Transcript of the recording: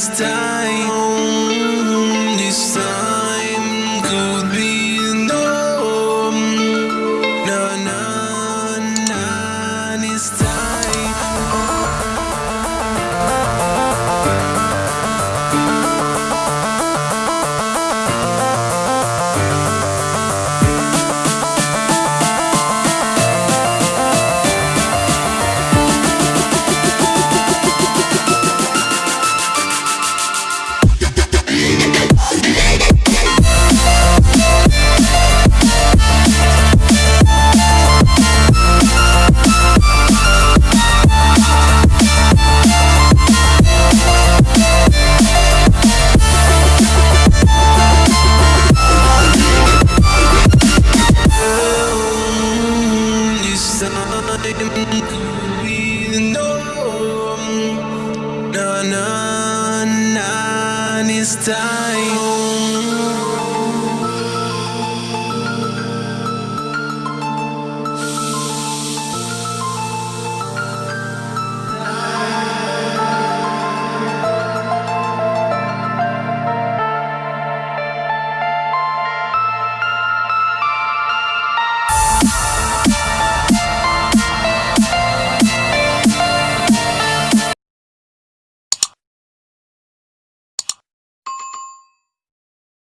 This time. time